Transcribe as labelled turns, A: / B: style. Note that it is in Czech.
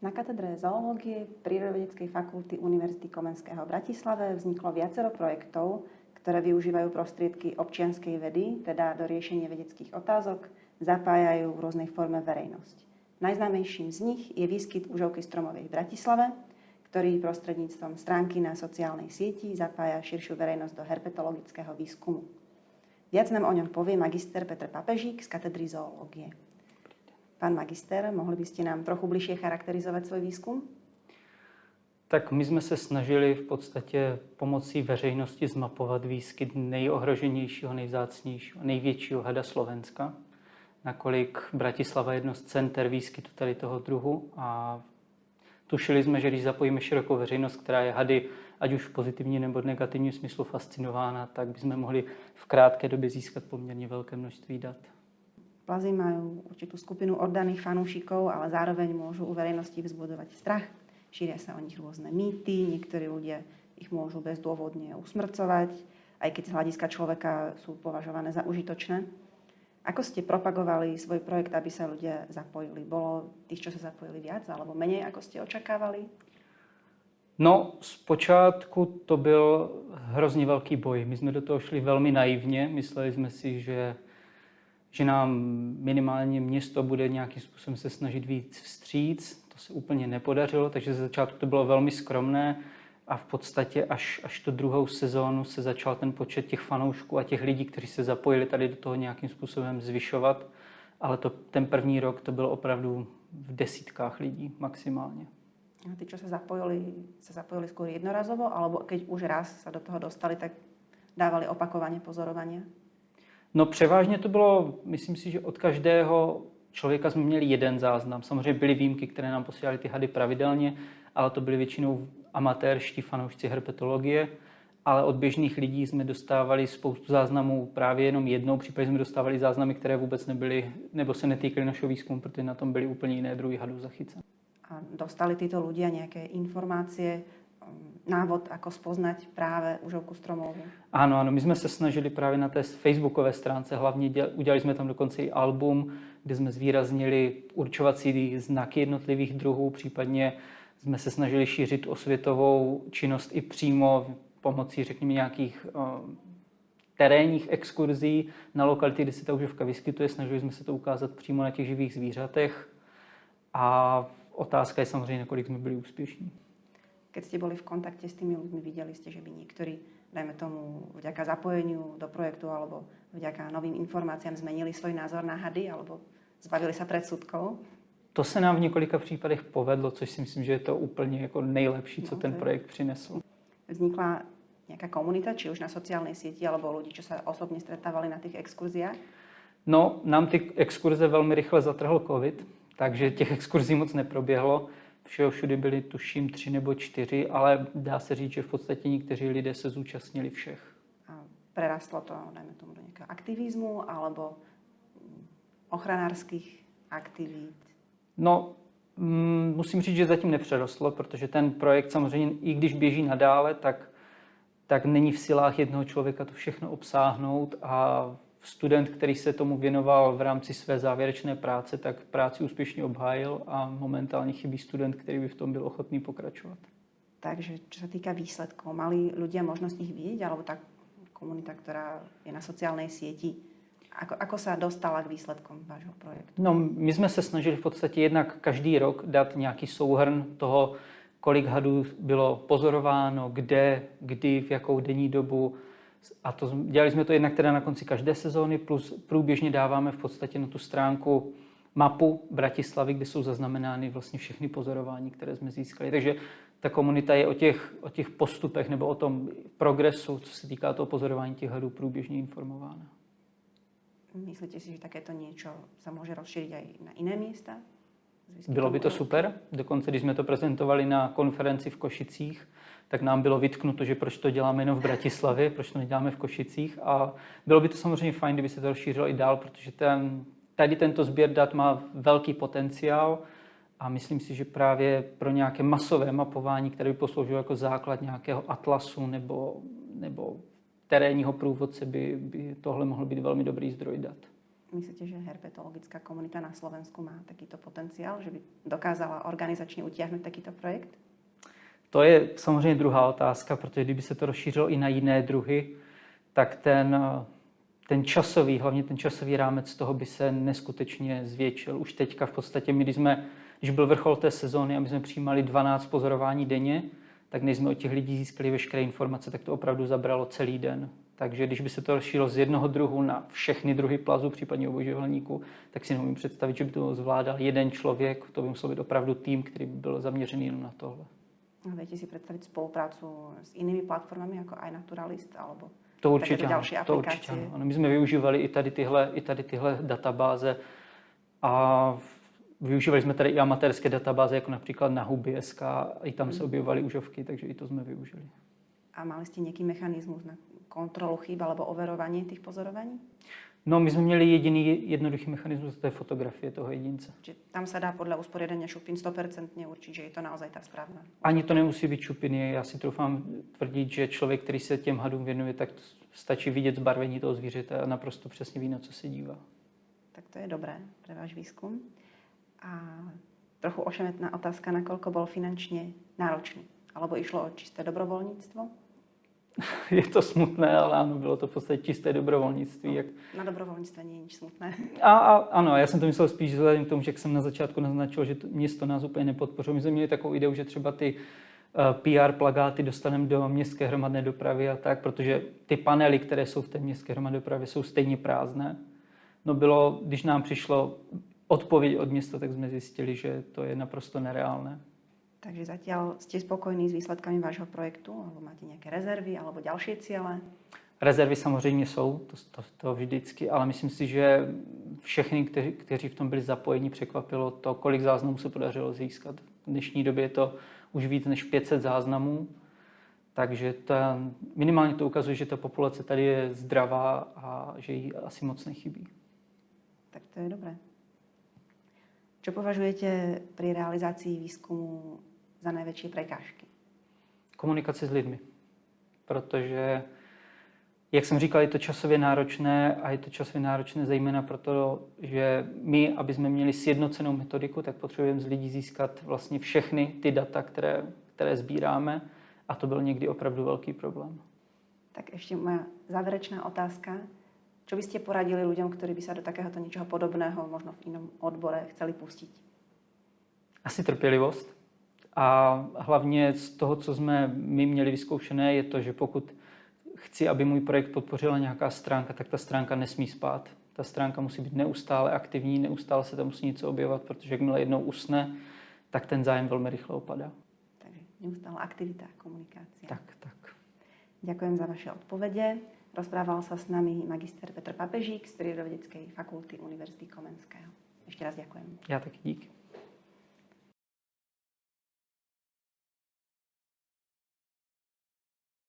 A: Na katedre zoológie Prírodovedeckej fakulty Univerzity Komenského v Bratislave vzniklo viacero projektov, ktoré využívajú prostriedky občianskej vedy, teda do riešenia vedeckých otázok, zapájajú v rôznej forme verejnosť. Najznámejším z nich je výskyt užovky stromovej v Bratislave, ktorý prostredníctvom stránky na sociálnej sieti zapája širšiu verejnosť do herpetologického výskumu. Viac nám o ňom povie magister Petr Papežík z katedry zoológie. Pán magister, mohli by ste nám trochu bližšie charakterizovat svůj výzkum?
B: Tak my jsme se snažili v podstatě pomocí veřejnosti zmapovat výskyt nejohroženějšího, nejzácnějšího, největšího hada Slovenska. Nakolik Bratislava je jedno z center výskytu tady toho druhu a tušili jsme, že když zapojíme širokou veřejnost, která je hady ať už v pozitivním nebo negativním smyslu fascinována, tak bychom mohli v krátké době získat poměrně velké množství dat.
A: Plazy majú určitú skupinu oddaných fanúšikov, ale zároveň môžu u verejnosti vzbudovať strach. Šíria sa o nich rôzne mýty, niektorí ľudia ich môžu bezdôvodne usmrcovať, aj keď z hľadiska človeka sú považované za užitočné. Ako ste propagovali svoj projekt, aby sa ľudia zapojili? Bolo tých, čo sa zapojili viac alebo menej, ako ste očakávali?
B: No, zpočátku to byl hrozně velký boj. My jsme do toho šli velmi naivně. Mysleli jsme si, že že nám minimálně město bude nějakým způsobem se snažit víc vstříc. To se úplně nepodařilo, takže ze začátku to bylo velmi skromné a v podstatě až, až tu druhou sezónu se začal ten počet těch fanoušků a těch lidí, kteří se zapojili tady do toho nějakým způsobem zvyšovat. Ale to, ten první rok to bylo opravdu v desítkách lidí maximálně.
A: A ty, co se zapojili, se zapojili skôr jednorazovo, alebo keď už raz se do toho dostali, tak dávali opakovaně pozorování?
B: No převážně to bylo, myslím si, že od každého člověka jsme měli jeden záznam. Samozřejmě byly výjimky, které nám posílali ty hady pravidelně, ale to byly většinou amatérští fanoušci herpetologie, ale od běžných lidí jsme dostávali spoustu záznamů právě jenom jednou, případně jsme dostávali záznamy, které vůbec nebyly, nebo se netýkaly našeho výzkumu, protože na tom byly úplně jiné druhy hadů zachycené.
A: A dostali tyto ľudia nějaké informácie návod, ako spoznať práve užovku stromovou.
B: Ano, ano, my jsme se snažili právě na té facebookové stránce, hlavně děl, udělali jsme tam dokonce i album, kde jsme zvýraznili určovací znaky jednotlivých druhů, případně jsme se snažili šířit osvětovou činnost i přímo pomocí, řekněme, nějakých uh, terénních exkurzí na lokality, kde se ta užovka vyskytuje. Snažili jsme se to ukázat přímo na těch živých zvířatech. A otázka je samozřejmě, nakolik jsme byli úspěšní.
A: Keď ste boli v kontakte s tými ľuďmi, videli ste, že by niektorí, dajme tomu, vďaka zapojeniu do projektu alebo vďaka novým informáciám zmenili svůj názor na hady alebo zbavili se predsudkov?
B: To se nám v několika případech povedlo, což si myslím, že je to úplně jako nejlepší, co no, ten projekt přinesl.
A: Vznikla nějaká komunita, či už na sociálnej síti, alebo lidi, co se osobně stretávali na těch exkurziách?
B: No, nám ty exkurze velmi rychle zatrhl covid, takže těch exkurzí moc neproběhlo všeho všude byly tuším tři nebo čtyři, ale dá se říct, že v podstatě někteří lidé se zúčastnili všech.
A: A prerastlo to, dajme tomu, do nějakého aktivismu alebo ochranářských aktivit?
B: No, mm, musím říct, že zatím nepřerostlo, protože ten projekt samozřejmě, i když běží nadále, tak, tak není v silách jednoho člověka to všechno obsáhnout a student, který se tomu věnoval v rámci své závěrečné práce, tak práci úspěšně obhájil a momentálně chybí student, který by v tom byl ochotný pokračovat.
A: Takže co se týká výsledků, mali lidé možnost nich vidět, alebo tak komunita, která je na sociální síti, Ako, ako sa dostala k výsledkům vášho projektu?
B: No, my jsme se snažili v podstatě jednak každý rok dát nějaký souhrn toho, kolik hadů bylo pozorováno, kde, kdy, v jakou denní dobu, a to, dělali jsme to jednak teda na konci každé sezóny, plus průběžně dáváme v podstatě na tu stránku mapu Bratislavy, kde jsou zaznamenány vlastně všechny pozorování, které jsme získali. Takže ta komunita je o těch, o těch postupech nebo o tom progresu, co se týká toho pozorování těch hadů, průběžně informována.
A: Myslíte si, že takéto něco se může rozšířit i na jiné místa?
B: Bylo by to super. Dokonce, když jsme to prezentovali na konferenci v Košicích, tak nám bylo vytknuto, že proč to děláme jenom v Bratislavě, proč to neděláme v Košicích. A bylo by to samozřejmě fajn, kdyby se to rozšířilo i dál, protože ten, tady tento sběr dat má velký potenciál a myslím si, že právě pro nějaké masové mapování, které by posloužilo jako základ nějakého atlasu nebo, nebo terénního průvodce, by, by tohle mohlo být velmi dobrý zdroj dat.
A: Myslíte, že herpetologická komunita na Slovensku má takýto potenciál, že by dokázala organizačně utiahnuť takýto projekt?
B: To je samozřejmě druhá otázka, protože kdyby se to rozšířilo i na jiné druhy, tak ten, ten časový, hlavně ten časový rámec toho by se neskutečně zvětšil. Už teďka v podstatě, my, když, jsme, když byl vrchol té sezóny a my jsme přijímali 12 pozorování denně, tak než jsme od těch lidí získali veškeré informace, tak to opravdu zabralo celý den. Takže když by se to rozšířilo z jednoho druhu na všechny druhy plazu, případně obojživelníků, tak si neumím představit, že by to zvládal jeden člověk. To by musel být opravdu tým, který by byl zaměřený jenom na tohle.
A: A viete si představit spoluprácu s jinými platformami, jako iNaturalist, alebo
B: to určitě, další to určitě ano. My jsme využívali i tady tyhle, i tady tyhle databáze a využívali jsme tady i amatérské databáze, jako například na huby.sk, i tam se hmm. objevovaly užovky, takže i to jsme využili.
A: A mali jste nějaký mechanismus na kontrolu chyb alebo overování těch pozorování?
B: No, my jsme měli jediný jednoduchý mechanismus, to je fotografie toho jedince.
A: Čiže tam se dá podle usporiadania šupin 100% určit, že je to naozaj ta správná.
B: Ani to nemusí být šupiny. Já si troufám tvrdit, že člověk, který se těm hadům věnuje, tak stačí vidět zbarvení toho zvířete a naprosto přesně ví, na co se dívá.
A: Tak to je dobré pro váš výzkum. A trochu ošemetná otázka, nakoľko byl finančně náročný. Alebo išlo o čisté dobrovolnictvo?
B: je to smutné, ale ano, bylo to v podstatě čisté dobrovolnictví. Jak...
A: Na dobrovolnictví není nic smutné.
B: A, a, ano, já jsem to myslel spíš vzhledem k tomu, že jak jsem na začátku naznačil, že to, město nás úplně nepodpořilo. My jsme měli takovou ideu, že třeba ty eh, PR plagáty dostaneme do městské hromadné dopravy a tak, protože ty panely, které jsou v té městské hromadné dopravě, jsou stejně prázdné. No bylo, když nám přišlo odpověď od města, tak jsme zjistili, že to je naprosto nereálné.
A: Takže zatiaľ ste spokojní s výsledkami vášho projektu, alebo máte nějaké rezervy, alebo další cíle?
B: Rezervy samozřejmě jsou, to, to, to vždycky, ale myslím si, že všechny, kteří, kteří v tom byli zapojeni, překvapilo to, kolik záznamů se podařilo získat. V dnešní době je to už víc než 500 záznamů, takže to, minimálně to ukazuje, že ta populace tady je zdravá a že jí asi moc nechybí.
A: Tak to je dobré. Co považujete při realizaci výzkumu za největší prekážky?
B: Komunikace s lidmi. Protože, jak jsem říkal, je to časově náročné a je to časově náročné zejména proto, že my, aby jsme měli sjednocenou metodiku, tak potřebujeme z lidí získat vlastně všechny ty data, které, které sbíráme a to byl někdy opravdu velký problém.
A: Tak ještě moja závěrečná otázka. Co byste poradili lidem, kteří by se do takéhoto něčeho podobného, možno v jinom odbore, chceli pustit?
B: Asi trpělivost a hlavně z toho, co jsme my měli vyzkoušené, je to, že pokud chci, aby můj projekt podpořila nějaká stránka, tak ta stránka nesmí spát. Ta stránka musí být neustále aktivní, neustále se tam musí něco objevovat, protože jakmile jednou usne, tak ten zájem velmi rychle opadá.
A: Takže neustále aktivita, komunikace.
B: Tak, tak.
A: Děkujem za vaše odpovědi. Rozprával se s nami magister Petr Papežík z Prírodovedeckej fakulty Univerzity Komenského. Ještě raz děkujem.
B: Já taky díky.